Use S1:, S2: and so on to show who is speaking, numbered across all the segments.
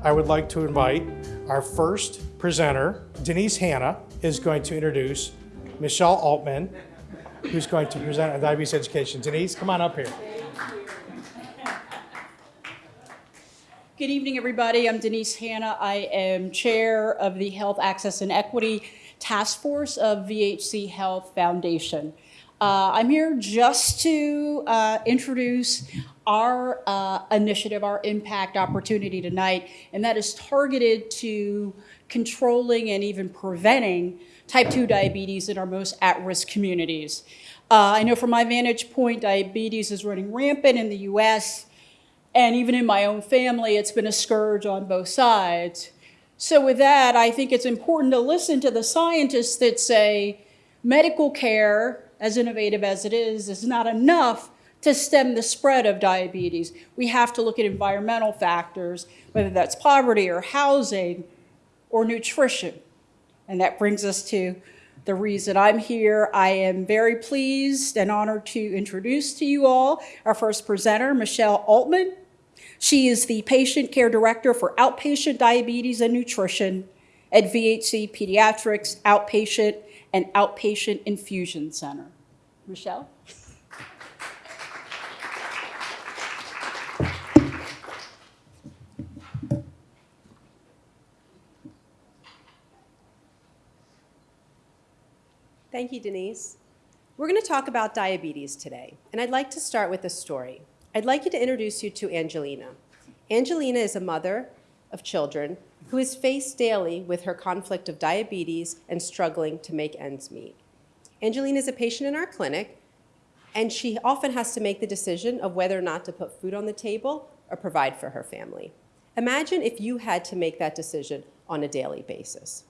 S1: I would like to invite our first presenter, Denise Hanna, is going to introduce Michelle Altman, who's going to present on diabetes education. Denise, come on up here.
S2: Good evening, everybody. I'm Denise Hanna. I am Chair of the Health Access and Equity Task Force of VHC Health Foundation. Uh, I'm here just to uh, introduce our uh, initiative, our impact opportunity tonight, and that is targeted to controlling and even preventing type 2 diabetes in our most at-risk communities. Uh, I know from my vantage point, diabetes is running rampant in the US, and even in my own family, it's been a scourge on both sides. So with that, I think it's important to listen to the scientists that say medical care, as innovative as it is, is not enough to stem the spread of diabetes. We have to look at environmental factors, whether that's poverty or housing or nutrition. And that brings us to the reason I'm here. I am very pleased and honored to introduce to you all our first presenter, Michelle Altman. She is the Patient Care Director for Outpatient Diabetes and Nutrition at VHC Pediatrics Outpatient and Outpatient Infusion Center. Michelle?
S3: Thank you, Denise. We're going to talk about diabetes today, and I'd like to start with a story. I'd like you to introduce you to Angelina. Angelina is a mother of children who is faced daily with her conflict of diabetes and struggling to make ends meet. Angelina is a patient in our clinic, and she often has to make the decision of whether or not to put food on the table or provide for her family. Imagine if you had to make that decision on a daily basis.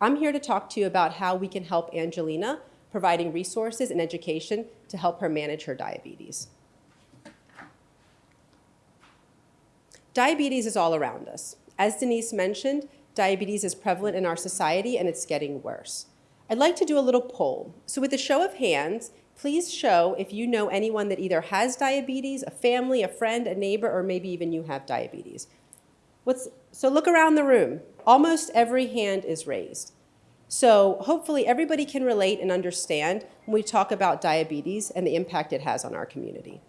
S3: I'm here to talk to you about how we can help Angelina, providing resources and education to help her manage her diabetes. Diabetes is all around us. As Denise mentioned, diabetes is prevalent in our society and it's getting worse. I'd like to do a little poll. So with a show of hands, please show if you know anyone that either has diabetes, a family, a friend, a neighbor, or maybe even you have diabetes. What's, so look around the room. Almost every hand is raised. So hopefully everybody can relate and understand when we talk about diabetes and the impact it has on our community.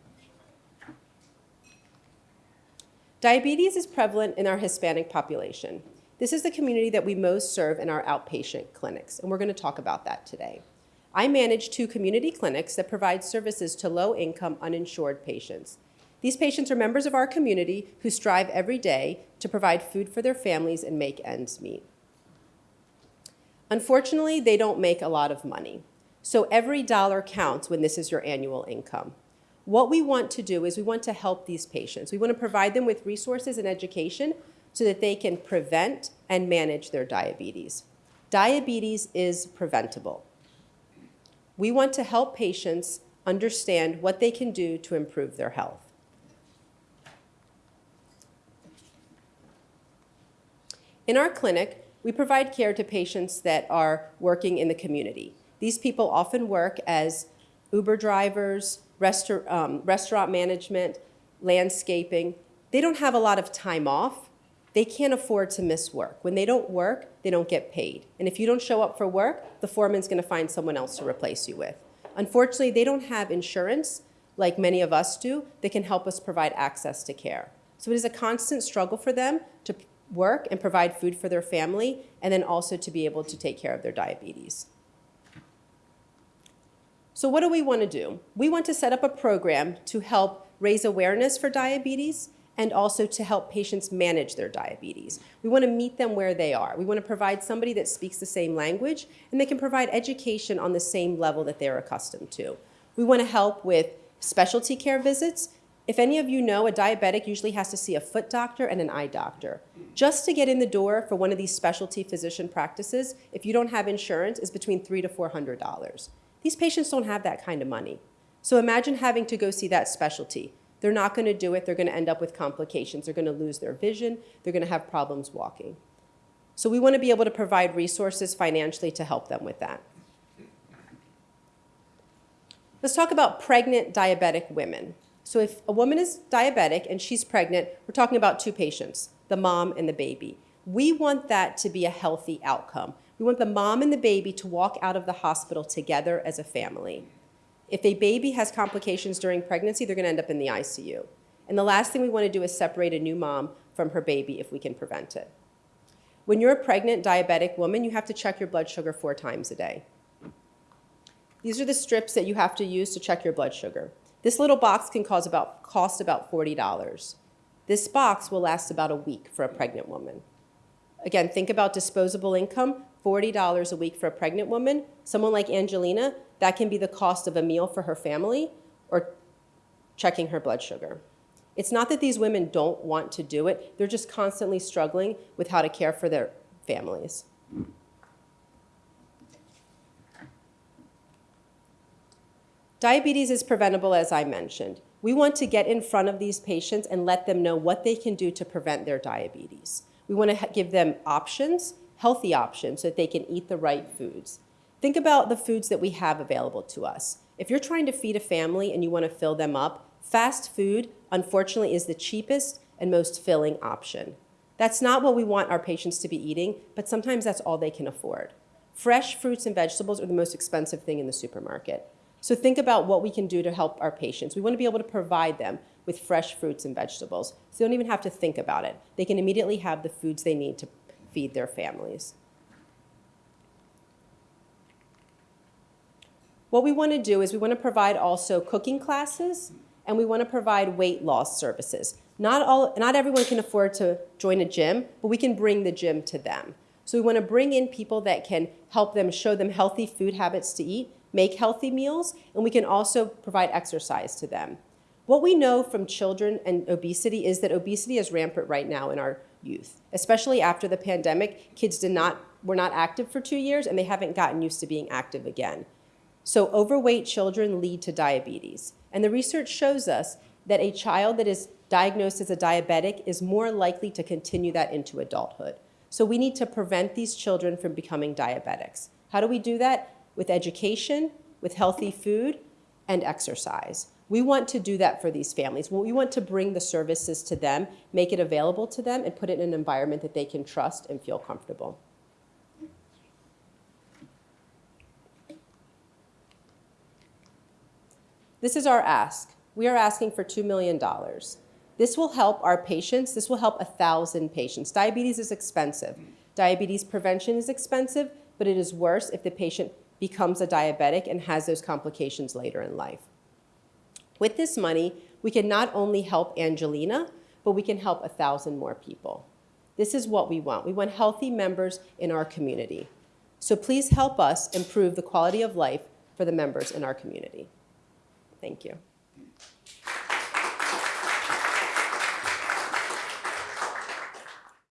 S3: Diabetes is prevalent in our Hispanic population. This is the community that we most serve in our outpatient clinics, and we're going to talk about that today. I manage two community clinics that provide services to low-income, uninsured patients. These patients are members of our community who strive every day to provide food for their families and make ends meet. Unfortunately, they don't make a lot of money. So every dollar counts when this is your annual income. What we want to do is we want to help these patients. We want to provide them with resources and education so that they can prevent and manage their diabetes. Diabetes is preventable. We want to help patients understand what they can do to improve their health. In our clinic, we provide care to patients that are working in the community. These people often work as Uber drivers, um, restaurant management, landscaping. They don't have a lot of time off. They can't afford to miss work. When they don't work, they don't get paid. And if you don't show up for work, the foreman's going to find someone else to replace you with. Unfortunately, they don't have insurance like many of us do that can help us provide access to care. So it is a constant struggle for them to work and provide food for their family and then also to be able to take care of their diabetes. So what do we want to do? We want to set up a program to help raise awareness for diabetes and also to help patients manage their diabetes. We want to meet them where they are. We want to provide somebody that speaks the same language and they can provide education on the same level that they're accustomed to. We want to help with specialty care visits. If any of you know, a diabetic usually has to see a foot doctor and an eye doctor. Just to get in the door for one of these specialty physician practices, if you don't have insurance, is between three to $400. These patients don't have that kind of money. So imagine having to go see that specialty. They're not going to do it. They're going to end up with complications. They're going to lose their vision. They're going to have problems walking. So we want to be able to provide resources financially to help them with that. Let's talk about pregnant diabetic women. So if a woman is diabetic and she's pregnant, we're talking about two patients, the mom and the baby. We want that to be a healthy outcome. We want the mom and the baby to walk out of the hospital together as a family. If a baby has complications during pregnancy, they're going to end up in the ICU. And the last thing we want to do is separate a new mom from her baby if we can prevent it. When you're a pregnant diabetic woman, you have to check your blood sugar four times a day. These are the strips that you have to use to check your blood sugar. This little box can about, cost about $40. This box will last about a week for a pregnant woman. Again, think about disposable income, $40 a week for a pregnant woman. Someone like Angelina, that can be the cost of a meal for her family or checking her blood sugar. It's not that these women don't want to do it, they're just constantly struggling with how to care for their families. Diabetes is preventable, as I mentioned. We want to get in front of these patients and let them know what they can do to prevent their diabetes. We want to give them options, healthy options, so that they can eat the right foods. Think about the foods that we have available to us. If you're trying to feed a family and you want to fill them up, fast food, unfortunately, is the cheapest and most filling option. That's not what we want our patients to be eating, but sometimes that's all they can afford. Fresh fruits and vegetables are the most expensive thing in the supermarket. So think about what we can do to help our patients. We want to be able to provide them with fresh fruits and vegetables. So they don't even have to think about it. They can immediately have the foods they need to feed their families. What we want to do is we want to provide also cooking classes and we want to provide weight loss services. Not, all, not everyone can afford to join a gym, but we can bring the gym to them. So we want to bring in people that can help them show them healthy food habits to eat, make healthy meals, and we can also provide exercise to them. What we know from children and obesity is that obesity is rampant right now in our youth, especially after the pandemic. Kids did not, were not active for two years and they haven't gotten used to being active again. So overweight children lead to diabetes. And the research shows us that a child that is diagnosed as a diabetic is more likely to continue that into adulthood. So we need to prevent these children from becoming diabetics. How do we do that? With education, with healthy food, and exercise. We want to do that for these families. We want to bring the services to them, make it available to them, and put it in an environment that they can trust and feel comfortable. This is our ask. We are asking for $2 million. This will help our patients. This will help 1,000 patients. Diabetes is expensive. Diabetes prevention is expensive, but it is worse if the patient becomes a diabetic and has those complications later in life. With this money, we can not only help Angelina, but we can help a 1,000 more people. This is what we want. We want healthy members in our community. So please help us improve the quality of life for the members in our community. Thank you.